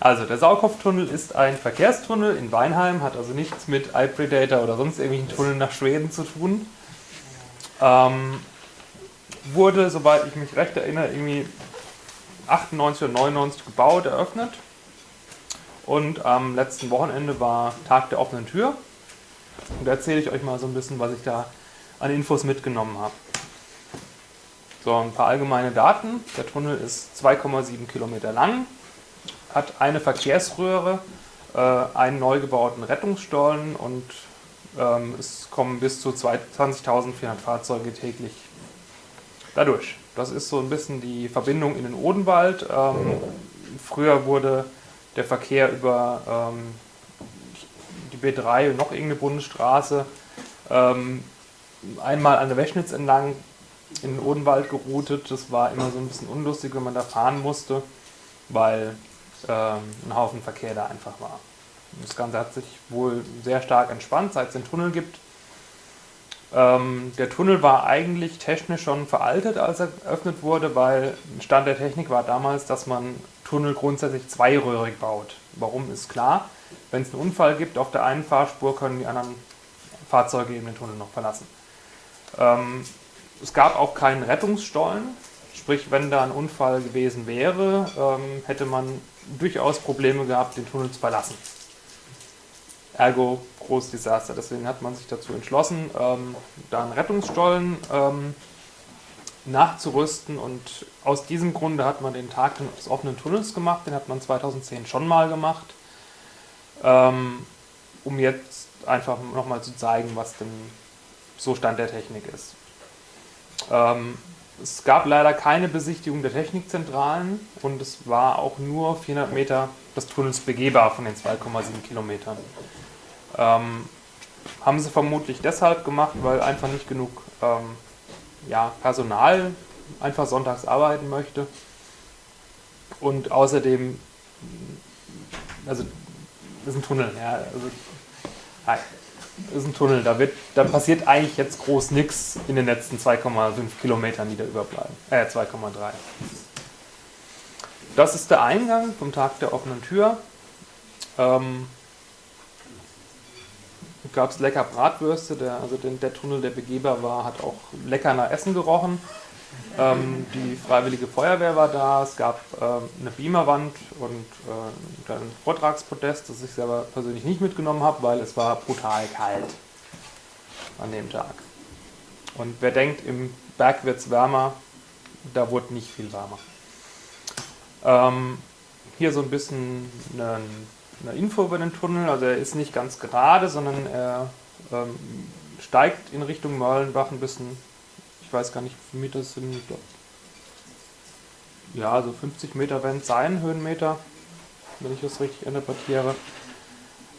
Also der Sauerkopftunnel ist ein Verkehrstunnel in Weinheim, hat also nichts mit iPredator oder sonst irgendwelchen Tunneln nach Schweden zu tun. Ähm, wurde, soweit ich mich recht erinnere, irgendwie 98 oder 99 gebaut, eröffnet. Und am letzten Wochenende war Tag der offenen Tür. Und da erzähle ich euch mal so ein bisschen, was ich da an Infos mitgenommen habe. So, ein paar allgemeine Daten. Der Tunnel ist 2,7 Kilometer lang, hat eine Verkehrsröhre, äh, einen neu gebauten Rettungsstollen und ähm, es kommen bis zu 20.400 Fahrzeuge täglich dadurch. Das ist so ein bisschen die Verbindung in den Odenwald. Ähm, früher wurde der Verkehr über ähm, die B3 und noch irgendeine Bundesstraße einmal an der Weschnitz entlang in den Odenwald geroutet. Das war immer so ein bisschen unlustig, wenn man da fahren musste, weil ähm, ein Haufen Verkehr da einfach war. Das Ganze hat sich wohl sehr stark entspannt, seit es den Tunnel gibt. Ähm, der Tunnel war eigentlich technisch schon veraltet, als er eröffnet wurde, weil Stand der Technik war damals, dass man Tunnel grundsätzlich zweiröhrig baut. Warum ist klar. Wenn es einen Unfall gibt auf der einen Fahrspur, können die anderen Fahrzeuge eben den Tunnel noch verlassen. Ähm, es gab auch keinen Rettungsstollen, sprich wenn da ein Unfall gewesen wäre, ähm, hätte man durchaus Probleme gehabt, den Tunnel zu verlassen. Ergo großes Desaster. Deswegen hat man sich dazu entschlossen, ähm, da einen Rettungsstollen ähm, nachzurüsten und aus diesem Grunde hat man den Tag des offenen Tunnels gemacht, den hat man 2010 schon mal gemacht, ähm, um jetzt einfach nochmal zu zeigen, was denn so Stand der Technik ist. Es gab leider keine Besichtigung der Technikzentralen und es war auch nur 400 Meter des Tunnels begehbar von den 2,7 Kilometern. Ähm, haben sie vermutlich deshalb gemacht, weil einfach nicht genug ähm, ja, Personal einfach sonntags arbeiten möchte. Und außerdem, also ist ein Tunnel, ja, also, hi, ist ein Tunnel, da, wird, da passiert eigentlich jetzt groß nichts in den letzten 2,5 Kilometern, die da überbleiben. Äh, 2,3. Das ist der Eingang vom Tag der offenen Tür. Ähm, gab es lecker Bratwürste, der, also den, der Tunnel, der begehbar war, hat auch lecker nach Essen gerochen. Ähm, die Freiwillige Feuerwehr war da, es gab ähm, eine Beamerwand und äh, ein Vortragspodest, das ich selber persönlich nicht mitgenommen habe, weil es war brutal kalt an dem Tag. Und wer denkt, im Berg wird es wärmer, da wurde nicht viel wärmer. Ähm, hier so ein bisschen ein eine Info über den Tunnel. Also er ist nicht ganz gerade, sondern er ähm, steigt in Richtung Mörlenbach ein bisschen, ich weiß gar nicht, wie viele Meter sind, ja, so 50 Meter werden es sein, Höhenmeter, wenn ich das richtig interpretiere.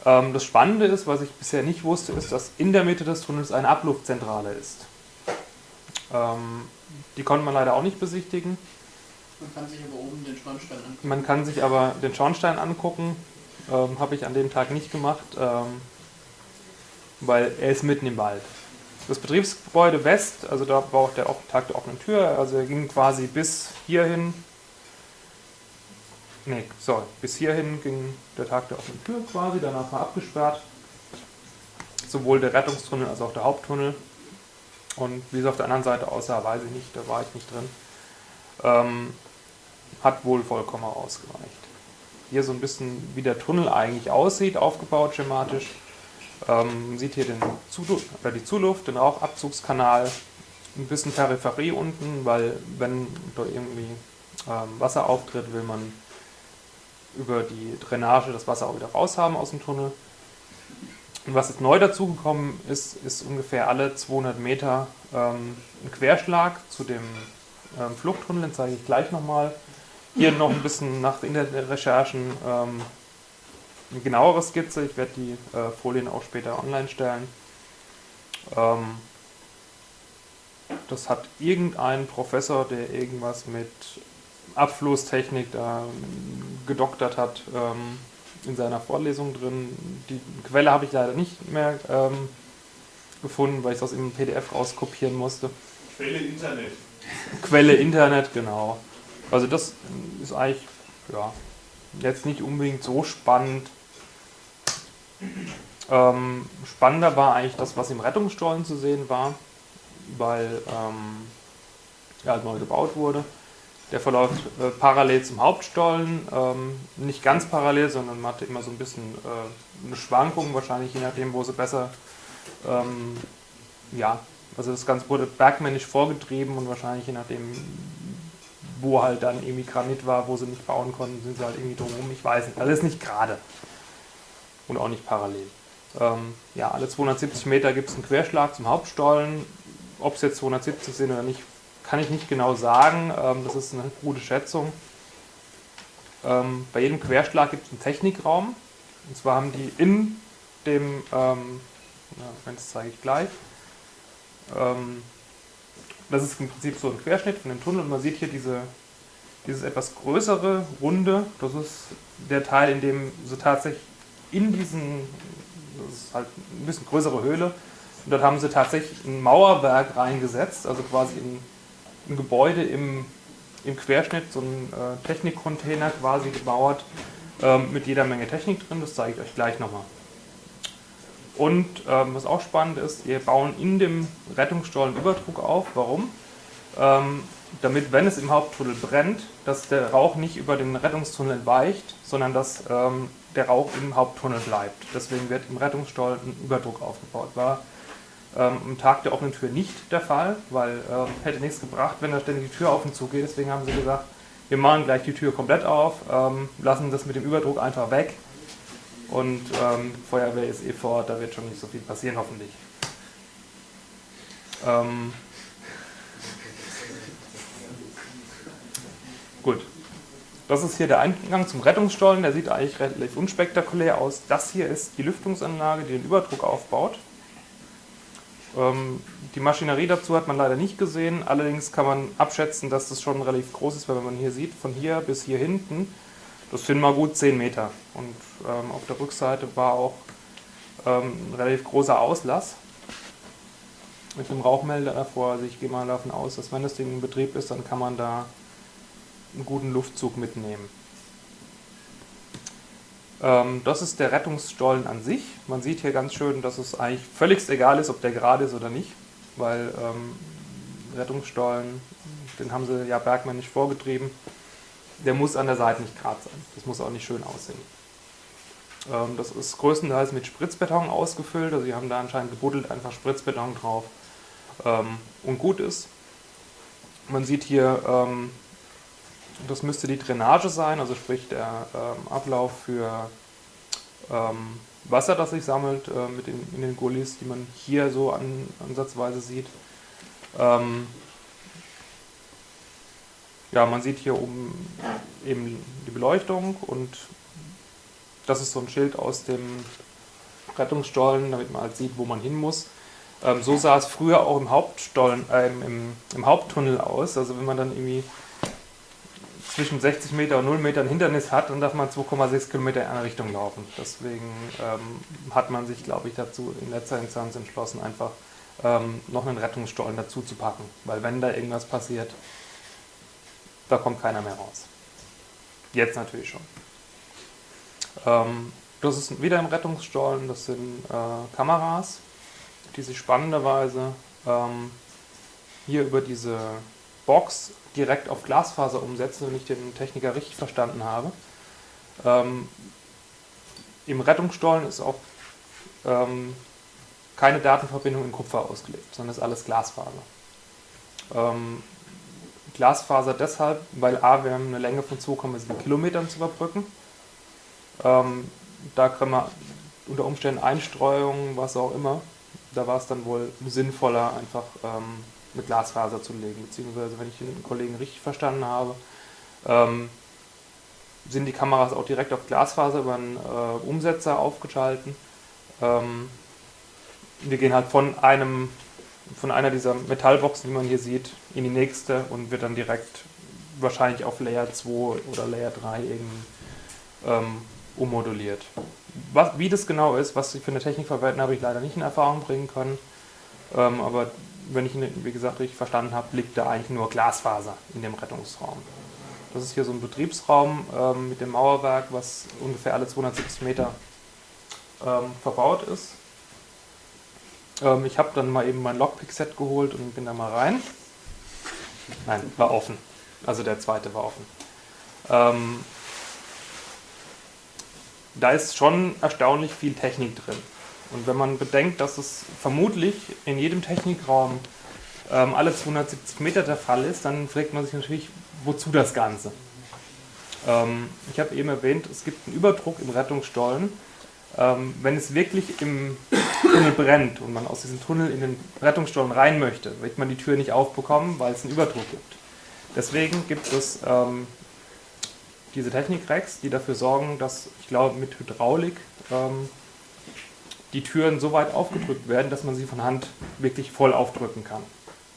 Ähm, das Spannende ist, was ich bisher nicht wusste, ist, dass in der Mitte des Tunnels eine Abluftzentrale ist. Ähm, die konnte man leider auch nicht besichtigen. Man kann sich aber oben den Schornstein angucken. Man kann sich aber den Schornstein angucken. Ähm, Habe ich an dem Tag nicht gemacht, ähm, weil er ist mitten im Wald. Das Betriebsgebäude West, also da war auch der Tag der offenen Tür, also er ging quasi bis hierhin. Ne, sorry, bis hierhin ging der Tag der offenen Tür quasi, danach war abgesperrt. Sowohl der Rettungstunnel als auch der Haupttunnel. Und wie es auf der anderen Seite aussah, weiß ich nicht, da war ich nicht drin. Ähm, hat wohl vollkommen ausgereicht hier so ein bisschen, wie der Tunnel eigentlich aussieht, aufgebaut schematisch. Ähm, man sieht hier den Zuluft, oder die Zuluft, den Rauchabzugskanal, ein bisschen Peripherie unten, weil wenn da irgendwie ähm, Wasser auftritt, will man über die Drainage das Wasser auch wieder raushaben aus dem Tunnel. Und was jetzt neu dazugekommen ist, ist ungefähr alle 200 Meter ähm, ein Querschlag zu dem ähm, Fluchttunnel, den zeige ich gleich nochmal. Hier noch ein bisschen nach Internetrecherchen ähm, eine genauere Skizze. Ich werde die äh, Folien auch später online stellen. Ähm, das hat irgendein Professor, der irgendwas mit Abflusstechnik da gedoktert hat, ähm, in seiner Vorlesung drin. Die Quelle habe ich leider nicht mehr ähm, gefunden, weil ich das im PDF rauskopieren musste. Quelle Internet. Quelle Internet, genau. Also das ist eigentlich, ja, jetzt nicht unbedingt so spannend. Ähm, spannender war eigentlich das, was im Rettungsstollen zu sehen war, weil ähm, er halt neu gebaut wurde. Der verläuft äh, parallel zum Hauptstollen, ähm, nicht ganz parallel, sondern man hatte immer so ein bisschen äh, eine Schwankung, wahrscheinlich je nachdem, wo sie besser, ähm, ja, also das Ganze wurde bergmännisch vorgetrieben und wahrscheinlich je nachdem, wo halt dann irgendwie Granit war, wo sie nicht bauen konnten, sind sie halt irgendwie drumherum, ich weiß nicht. Ist nicht gerade und auch nicht parallel. Ähm, ja, alle 270 Meter gibt es einen Querschlag zum Hauptstollen. Ob es jetzt 270 sind oder nicht, kann ich nicht genau sagen. Ähm, das ist eine gute Schätzung. Ähm, bei jedem Querschlag gibt es einen Technikraum. Und zwar haben die in dem, ähm, ja, das zeige ich gleich, ähm, das ist im Prinzip so ein Querschnitt von dem Tunnel und man sieht hier diese, dieses etwas größere Runde, das ist der Teil, in dem so tatsächlich in diesen, das ist halt ein bisschen größere Höhle, und dort haben sie tatsächlich ein Mauerwerk reingesetzt, also quasi ein, ein Gebäude im, im Querschnitt, so ein äh, Technikcontainer quasi gebaut, ähm, mit jeder Menge Technik drin, das zeige ich euch gleich nochmal. Und ähm, was auch spannend ist, wir bauen in dem Rettungsstollen Überdruck auf. Warum? Ähm, damit, wenn es im Haupttunnel brennt, dass der Rauch nicht über den Rettungstunnel weicht, sondern dass ähm, der Rauch im Haupttunnel bleibt. Deswegen wird im Rettungsstollen ein Überdruck aufgebaut. War ähm, am Tag der offenen Tür nicht der Fall, weil ähm, hätte nichts gebracht, wenn da ständig die Tür auf und zu geht. Deswegen haben sie gesagt, wir machen gleich die Tür komplett auf, ähm, lassen das mit dem Überdruck einfach weg und ähm, Feuerwehr ist eh vor da wird schon nicht so viel passieren, hoffentlich. Ähm, gut. Das ist hier der Eingang zum Rettungsstollen, der sieht eigentlich relativ unspektakulär aus. Das hier ist die Lüftungsanlage, die den Überdruck aufbaut. Ähm, die Maschinerie dazu hat man leider nicht gesehen, allerdings kann man abschätzen, dass das schon relativ groß ist, weil wenn man hier sieht, von hier bis hier hinten das sind mal gut 10 Meter. Und ähm, auf der Rückseite war auch ähm, ein relativ großer Auslass mit einem Rauchmelder davor. Also ich gehe mal davon aus, dass wenn das Ding in Betrieb ist, dann kann man da einen guten Luftzug mitnehmen. Ähm, das ist der Rettungsstollen an sich. Man sieht hier ganz schön, dass es eigentlich völlig egal ist, ob der gerade ist oder nicht, weil ähm, Rettungsstollen, den haben sie ja bergmännisch vorgetrieben der muss an der Seite nicht gerade sein. Das muss auch nicht schön aussehen. Ähm, das ist größtenteils mit Spritzbeton ausgefüllt, also sie haben da anscheinend gebuddelt, einfach Spritzbeton drauf ähm, und gut ist. Man sieht hier, ähm, das müsste die Drainage sein, also sprich der ähm, Ablauf für ähm, Wasser, das sich sammelt äh, mit den, in den Gullis, die man hier so an, ansatzweise sieht. Ähm, ja, man sieht hier oben eben die Beleuchtung und das ist so ein Schild aus dem Rettungsstollen, damit man halt sieht, wo man hin muss. Ähm, so sah es früher auch im Hauptstollen, äh, im, im, Haupttunnel aus. Also wenn man dann irgendwie zwischen 60 Meter und 0 Meter ein Hindernis hat, dann darf man 2,6 Kilometer in eine Richtung laufen. Deswegen ähm, hat man sich, glaube ich, dazu in letzter Instanz entschlossen, einfach ähm, noch einen Rettungsstollen dazu zu packen. Weil wenn da irgendwas passiert, da kommt keiner mehr raus. Jetzt natürlich schon. Ähm, das ist wieder im Rettungsstollen, das sind äh, Kameras, die sich spannenderweise ähm, hier über diese Box direkt auf Glasfaser umsetzen, wenn ich den Techniker richtig verstanden habe. Ähm, Im Rettungsstollen ist auch ähm, keine Datenverbindung in Kupfer ausgelegt, sondern ist alles Glasfaser. Ähm, Glasfaser deshalb, weil A, wir haben eine Länge von 2,7 Kilometern zu überbrücken. Ähm, da können wir unter Umständen Einstreuungen, was auch immer, da war es dann wohl sinnvoller, einfach eine Glasfaser zu legen. Beziehungsweise, wenn ich den Kollegen richtig verstanden habe, ähm, sind die Kameras auch direkt auf Glasfaser über einen äh, Umsetzer aufgeschalten. Ähm, wir gehen halt von einem von einer dieser Metallboxen, die man hier sieht, in die nächste und wird dann direkt wahrscheinlich auf Layer 2 oder Layer 3 irgendwie ähm, ummoduliert. Was, wie das genau ist, was sie für eine Technik verwenden, habe ich leider nicht in Erfahrung bringen können. Ähm, aber wenn ich ihn, wie gesagt, richtig verstanden habe, liegt da eigentlich nur Glasfaser in dem Rettungsraum. Das ist hier so ein Betriebsraum ähm, mit dem Mauerwerk, was ungefähr alle 270 Meter ähm, verbaut ist. Ähm, ich habe dann mal eben mein Lockpick-Set geholt und bin da mal rein. Nein, war offen. Also der zweite war offen. Ähm, da ist schon erstaunlich viel Technik drin. Und wenn man bedenkt, dass es vermutlich in jedem Technikraum ähm, alle 270 Meter der Fall ist, dann fragt man sich natürlich, wozu das Ganze? Ähm, ich habe eben erwähnt, es gibt einen Überdruck im Rettungsstollen. Ähm, wenn es wirklich im Tunnel brennt und man aus diesem Tunnel in den Rettungsstollen rein möchte, wird man die Tür nicht aufbekommen, weil es einen Überdruck gibt. Deswegen gibt es ähm, diese Technik-Racks, die dafür sorgen, dass, ich glaube, mit Hydraulik ähm, die Türen so weit aufgedrückt werden, dass man sie von Hand wirklich voll aufdrücken kann.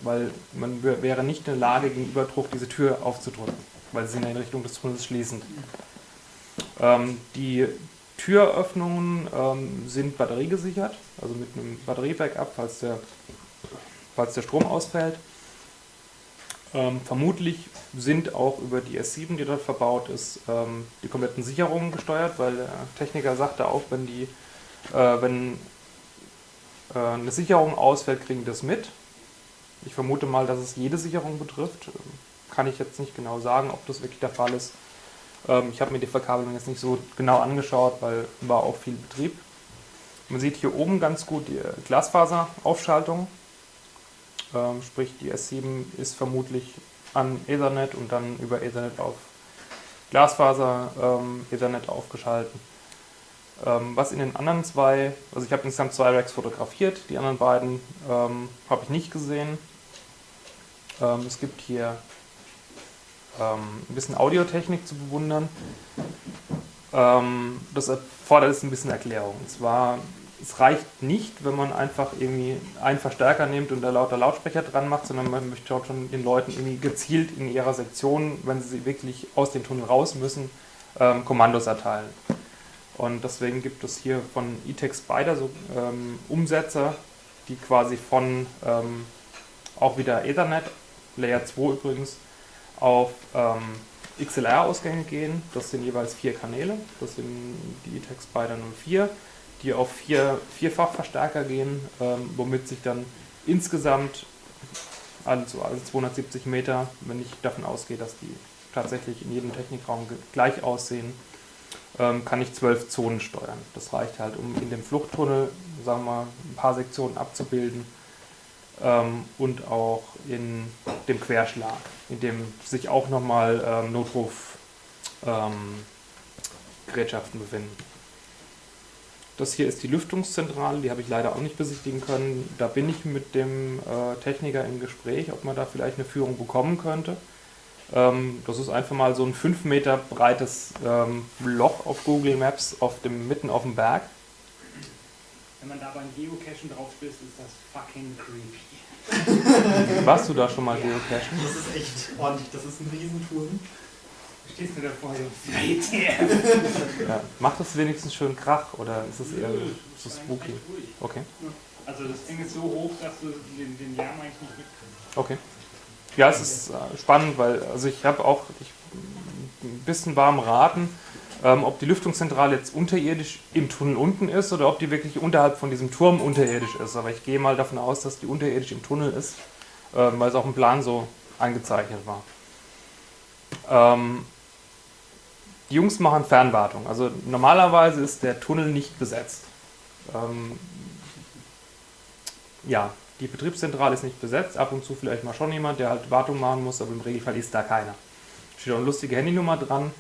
Weil man wäre nicht in der Lage, gegen Überdruck diese Tür aufzudrücken, weil sie in Richtung des Tunnels schließen. Ähm, die Türöffnungen ähm, sind batteriegesichert, also mit einem Batterie-Backup, falls der, falls der Strom ausfällt. Ähm, vermutlich sind auch über die S7, die dort verbaut ist, ähm, die kompletten Sicherungen gesteuert, weil der Techniker sagte auch, wenn, die, wenn äh, eine Sicherung ausfällt, kriegen die das mit. Ich vermute mal, dass es jede Sicherung betrifft. Kann ich jetzt nicht genau sagen, ob das wirklich der Fall ist. Ähm, ich habe mir die Verkabelung jetzt nicht so genau angeschaut, weil war auch viel Betrieb. Man sieht hier oben ganz gut die Glasfaseraufschaltung. Ähm, sprich, die S7 ist vermutlich an Ethernet und dann über Ethernet auf Glasfaser ähm, Ethernet aufgeschalten. Ähm, was in den anderen zwei, also ich habe insgesamt zwei Racks fotografiert, die anderen beiden ähm, habe ich nicht gesehen. Ähm, es gibt hier ähm, ein bisschen Audiotechnik zu bewundern. Ähm, das erfordert jetzt ein bisschen Erklärung. Und zwar es reicht nicht, wenn man einfach irgendwie einen Verstärker nimmt und da lauter Lautsprecher dran macht, sondern man möchte schon den Leuten irgendwie gezielt in ihrer Sektion, wenn sie wirklich aus dem Tunnel raus müssen, ähm, Kommandos erteilen. Und deswegen gibt es hier von E-Tech Spider so ähm, Umsetzer, die quasi von ähm, auch wieder Ethernet, Layer 2 übrigens, auf ähm, XLR-Ausgänge gehen. Das sind jeweils vier Kanäle. Das sind die E-Tech Spider 04 die auf vier, Vierfachverstärker gehen, ähm, womit sich dann insgesamt also, also 270 Meter, wenn ich davon ausgehe, dass die tatsächlich in jedem Technikraum gleich aussehen, kann ich zwölf Zonen steuern. Das reicht halt, um in dem Fluchttunnel, sagen wir mal, ein paar Sektionen abzubilden ähm, und auch in dem Querschlag, in dem sich auch nochmal ähm, Notrufgerätschaften ähm, befinden. Das hier ist die Lüftungszentrale, die habe ich leider auch nicht besichtigen können. Da bin ich mit dem äh, Techniker im Gespräch, ob man da vielleicht eine Führung bekommen könnte. Ähm, das ist einfach mal so ein 5 Meter breites ähm, Loch auf Google Maps auf dem, mitten auf dem Berg. Wenn man da beim Geocachen drauf stößt, ist das fucking creepy. Warst du da schon mal ja. Geocachen? Das ist echt ordentlich, das ist ein Riesenturm stehst du davor so, ja, Macht das wenigstens schön Krach oder ist es eher so spooky? Okay. Also das Ding ist so hoch, dass du den, den Lärm eigentlich nicht mitkriegst. Okay. Ja, es ist äh, spannend, weil also ich habe auch ich, ein bisschen warm raten, ähm, ob die Lüftungszentrale jetzt unterirdisch im Tunnel unten ist oder ob die wirklich unterhalb von diesem Turm unterirdisch ist. Aber ich gehe mal davon aus, dass die unterirdisch im Tunnel ist, äh, weil es auch im Plan so eingezeichnet war. Ähm, die Jungs machen Fernwartung. Also normalerweise ist der Tunnel nicht besetzt. Ähm, ja, die Betriebszentrale ist nicht besetzt. Ab und zu vielleicht mal schon jemand, der halt Wartung machen muss, aber im Regelfall ist da keiner. Steht auch eine lustige Handynummer dran.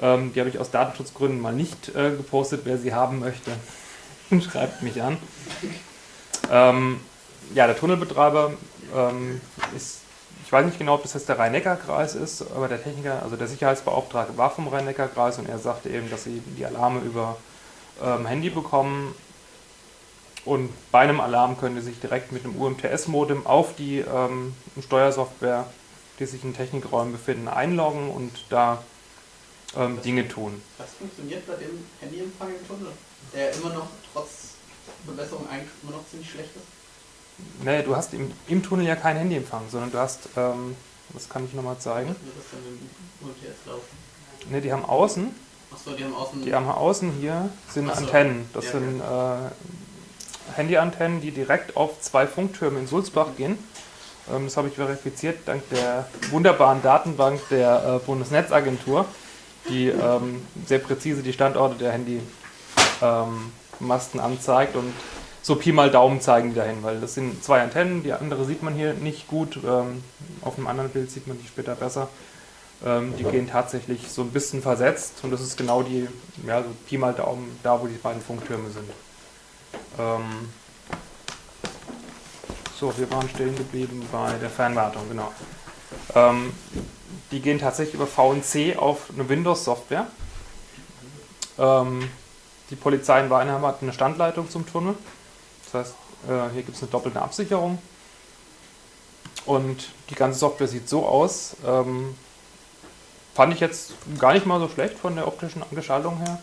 Ähm, die habe ich aus Datenschutzgründen mal nicht äh, gepostet. Wer sie haben möchte, schreibt mich an. Ähm, ja, der Tunnelbetreiber ähm, ist ich weiß nicht genau, ob das jetzt der Rhein-Neckar-Kreis ist, aber der Techniker, also der Sicherheitsbeauftragte war vom Rhein-Neckar-Kreis und er sagte eben, dass sie die Alarme über ähm, Handy bekommen und bei einem Alarm können sie sich direkt mit einem UMTS-Modem auf die ähm, Steuersoftware, die sich in Technikräumen befinden, einloggen und da ähm, das, Dinge tun. Das funktioniert bei dem Handyempfang im Tunnel, der immer noch trotz Verbesserung eigentlich immer noch ziemlich schlecht ist. Nee, du hast im, im Tunnel ja keinen Handyempfang, sondern du hast ähm, Das kann ich nochmal zeigen. Wird das dann im UMTS laufen? Ne, die haben außen, Achso, die haben außen. die haben außen hier sind so. Antennen. Das Ja, sind äh, Handyantennen, die direkt auf zwei Funktürme in Sulzbach gehen. Ähm, das habe ich verifiziert dank der wunderbaren Datenbank der äh, Bundesnetzagentur, die ähm, sehr präzise die Standorte der Handymasten anzeigt und so Pi mal Daumen zeigen die dahin, weil das sind zwei Antennen, die andere sieht man hier nicht gut, ähm, auf einem anderen Bild sieht man die später besser. Ähm, die gehen tatsächlich so ein bisschen versetzt und das ist genau die, ja, so Pi mal Daumen, da wo die beiden Funktürme sind. Ähm, so, wir waren stehen geblieben bei der Fernwartung, genau. Ähm, die gehen tatsächlich über VNC auf eine Windows-Software. Ähm, die Polizei in Weinheim hat eine Standleitung zum Tunnel. Das heißt, äh, hier gibt es eine doppelte Absicherung. Und die ganze Software sieht so aus. Ähm, fand ich jetzt gar nicht mal so schlecht von der optischen Gestaltung her.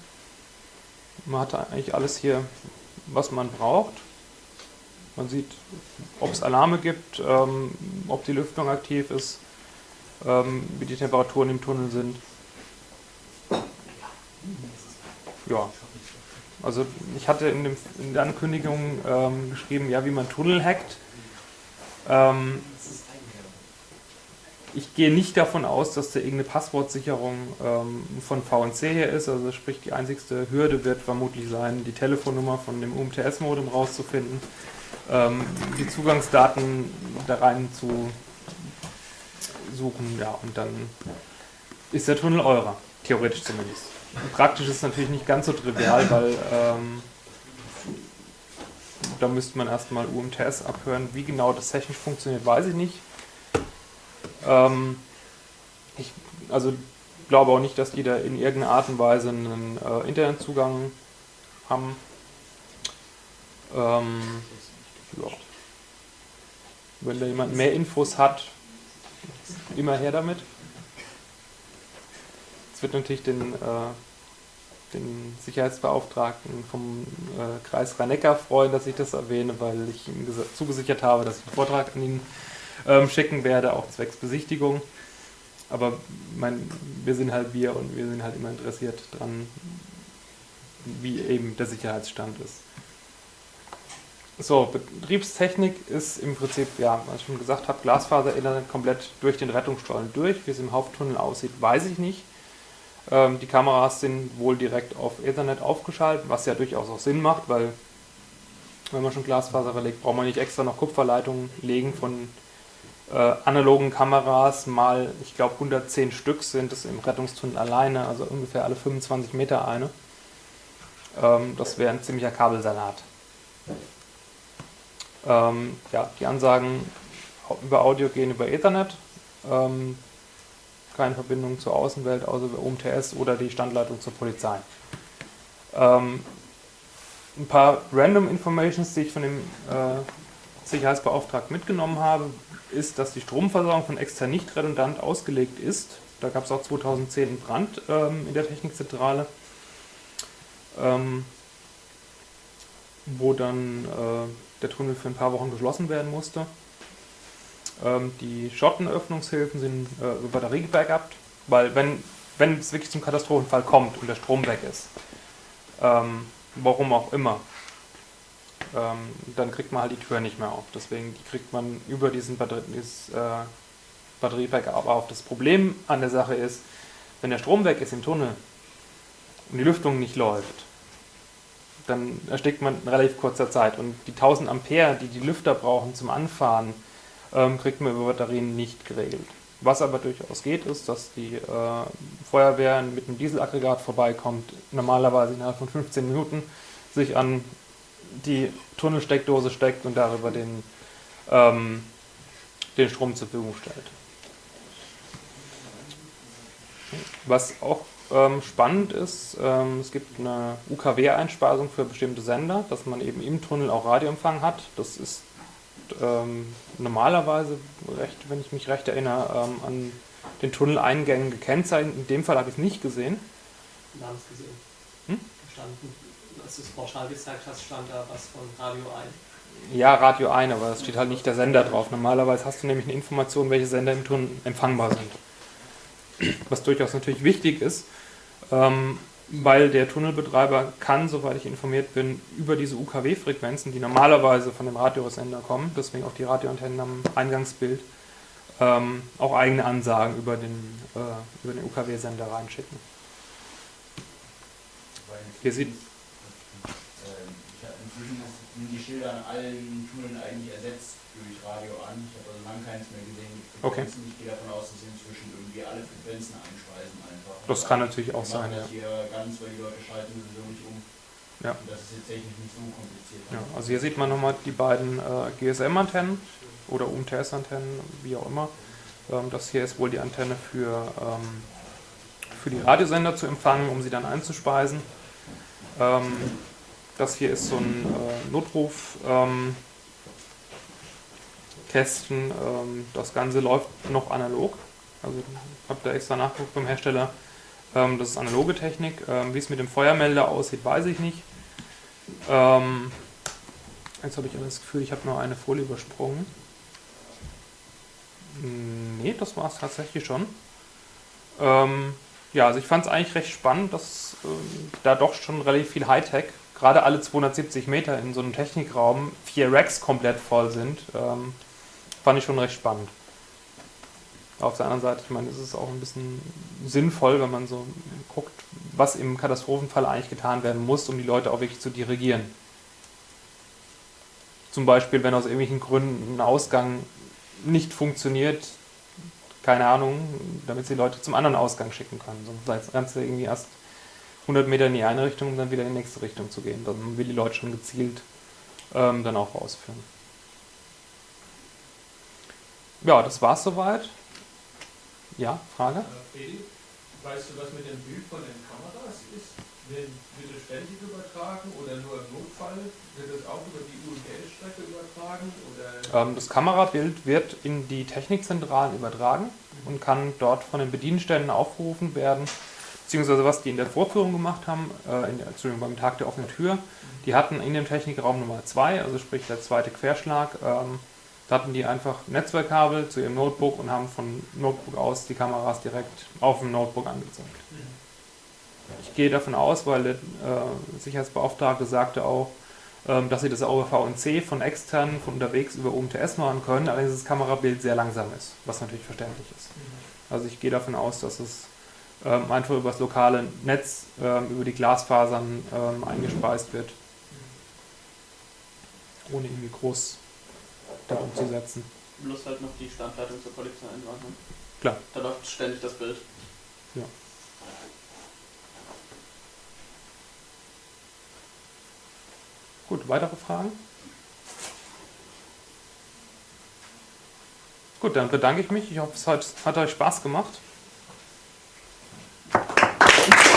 Man hat eigentlich alles hier, was man braucht. Man sieht, ob es Alarme gibt, ähm, ob die Lüftung aktiv ist, ähm, wie die Temperaturen im Tunnel sind. Ja, also ich hatte in, dem, in der Ankündigung ähm, geschrieben, ja, wie man Tunnel hackt. Ähm, ich gehe nicht davon aus, dass da irgendeine Passwortsicherung ähm, von VNC her ist. Also sprich, die einzigste Hürde wird vermutlich sein, die Telefonnummer von dem UMTS-Modem rauszufinden, ähm, die Zugangsdaten da rein zu suchen, ja, und dann ist der Tunnel eurer, theoretisch zumindest. Praktisch ist es natürlich nicht ganz so trivial, weil ähm, da müsste man erstmal UMTS abhören. Wie genau das technisch funktioniert, weiß ich nicht. Ähm, ich also glaube auch nicht, dass die da in irgendeiner Art und Weise einen äh, Internetzugang haben. Ähm, ja. Wenn da jemand mehr Infos hat, immer her damit. Es wird natürlich den, äh, den Sicherheitsbeauftragten vom äh, Kreis Rhein-Neckar freuen, dass ich das erwähne, weil ich ihm zugesichert habe, dass ich einen Vortrag an ihn ähm, schicken werde, auch zwecks Besichtigung. Aber mein, wir sind halt wir und wir sind halt immer interessiert dran, wie eben der Sicherheitsstand ist. So, Betriebstechnik ist im Prinzip, ja, was ich schon gesagt habe, Glasfaser-Internet komplett durch den Rettungsstollen durch. Wie es im Haupttunnel aussieht, weiß ich nicht. Ähm, die Kameras sind wohl direkt auf Ethernet aufgeschaltet, was ja durchaus auch Sinn macht, weil wenn man schon Glasfaser verlegt, braucht man nicht extra noch Kupferleitungen legen von äh, analogen Kameras mal, ich glaube 110 Stück sind es im Rettungstunnel alleine, also ungefähr alle 25 Meter eine. Ähm, das wäre ein ziemlicher Kabelsalat. Ähm, ja, die Ansagen über Audio gehen über Ethernet. Ähm, keine Verbindung zur Außenwelt, außer über UMTS oder die Standleitung zur Polizei. Ähm, ein paar Random Informations, die ich von dem äh, Sicherheitsbeauftragten mitgenommen habe, ist, dass die Stromversorgung von extern nicht redundant ausgelegt ist. Da gab es auch 2010 einen Brand ähm, in der Technikzentrale, ähm, wo dann äh, der Tunnel für ein paar Wochen geschlossen werden musste. Ähm, die Schottenöffnungshilfen sind äh, über Batterie gebackupt, weil wenn, wenn es wirklich zum Katastrophenfall kommt und der Strom weg ist, ähm, warum auch immer, ähm, dann kriegt man halt die Tür nicht mehr auf. Deswegen die kriegt man über diesen Batterie, dieses, äh, Batteriebackup auf. Das Problem an der Sache ist, wenn der Strom weg ist im Tunnel und die Lüftung nicht läuft, dann erstickt man in relativ kurzer Zeit. Und die 1000 Ampere, die die Lüfter brauchen zum Anfahren, ähm, kriegt man über Batterien nicht geregelt. Was aber durchaus geht, ist, dass die äh, Feuerwehr mit einem Dieselaggregat vorbeikommt, normalerweise innerhalb von 15 Minuten sich an die Tunnelsteckdose steckt und darüber den, ähm, den Strom zur Verfügung stellt. Was auch ähm, spannend ist, ähm, es gibt eine UKW-Einspeisung für bestimmte Sender, dass man eben im Tunnel auch Radioempfang hat. Das ist ähm, normalerweise, recht, wenn ich mich recht erinnere, ähm, an den Tunneleingängen gekennzeichnet. In dem Fall habe ich es nicht gesehen. Wir haben es gesehen. Hm? Standen, als du es pauschal gezeigt hast, stand da was von Radio ein. Ja, Radio ein, aber es steht halt nicht der Sender drauf. Normalerweise hast du nämlich eine Information, welche Sender im Tunnel empfangbar sind. Was durchaus natürlich wichtig ist, ähm, weil der Tunnelbetreiber kann, soweit ich informiert bin, über diese UKW-Frequenzen, die normalerweise von dem Radiosender kommen, deswegen auch die Radioantennen am Eingangsbild, ähm, auch eigene Ansagen über den, äh, über den UKW-Sender reinschicken. Hier sieht inzwischen sind die Schilder an allen Tunneln eigentlich ersetzt durch Radio an. Ich habe also lange keins mehr gesehen mit Frequenzen. Okay. Ich gehe davon aus, dass sie inzwischen irgendwie alle Frequenzen einspeisen einfach. Das kann natürlich auch sein, ja. hier ganz, weil die Leute schalten sowieso nicht um. Ja. Und das ist jetzt technisch nicht so kompliziert. Ja, also hier sieht man nochmal die beiden äh, GSM-Antennen oder UMTS-Antennen, wie auch immer. Ähm, das hier ist wohl die Antenne für, ähm, für die Radiosender zu empfangen, um sie dann einzuspeisen. Ähm, das hier ist so ein äh, Notrufkästen. Ähm, ähm, das Ganze läuft noch analog. Also habe da extra nachgeguckt beim Hersteller. Ähm, das ist analoge Technik. Ähm, Wie es mit dem Feuermelder aussieht, weiß ich nicht. Ähm, jetzt habe ich das Gefühl, ich habe nur eine Folie übersprungen. Nee, das war es tatsächlich schon. Ähm, ja, also ich fand es eigentlich recht spannend, dass äh, da doch schon relativ viel Hightech gerade alle 270 Meter in so einem Technikraum vier Racks komplett voll sind, ähm, fand ich schon recht spannend. Auf der anderen Seite, ich meine, ist es auch ein bisschen sinnvoll, wenn man so guckt, was im Katastrophenfall eigentlich getan werden muss, um die Leute auch wirklich zu dirigieren. Zum Beispiel, wenn aus irgendwelchen Gründen ein Ausgang nicht funktioniert, keine Ahnung, damit sie Leute zum anderen Ausgang schicken können. Sonst sei das Ganze irgendwie erst 100 Meter in die eine Richtung, um dann wieder in die nächste Richtung zu gehen. Dann will die Leute schon gezielt ähm, dann auch rausführen. Ja, das war's soweit. Ja, Frage? Äh, weißt du, was mit dem Bild von den Kameras ist? Wird, es ständig übertragen oder nur im Notfall? Wird es auch über die UMTS-Strecke übertragen? Ähm, das Kamerabild wird in die Technikzentralen übertragen und kann dort von den Bedienstellen aufgerufen werden beziehungsweise was die in der Vorführung gemacht haben, äh, in, Entschuldigung, beim Tag der offenen Tür, die hatten in dem Technikraum Nummer 2, also sprich der zweite Querschlag, ähm, da hatten die einfach Netzwerkkabel zu ihrem Notebook und haben von Notebook aus die Kameras direkt auf dem Notebook angezeigt. Ich gehe davon aus, weil der äh, Sicherheitsbeauftragte sagte auch, ähm, dass sie das auch über VNC von extern, von unterwegs über UMTS machen können, allerdings das Kamerabild sehr langsam ist, was natürlich verständlich ist. Also ich gehe davon aus, dass es ähm, einfach über das lokale Netz, ähm, über die Glasfasern ähm, eingespeist wird. Ohne irgendwie groß da umzusetzen. Bloß halt noch die Standleitung zur Polizei einwarten. Klar. Da läuft ständig das Bild. Ja. Gut, weitere Fragen? Gut, dann bedanke ich mich. Ich hoffe, es hat, hat euch Spaß gemacht. Gracias.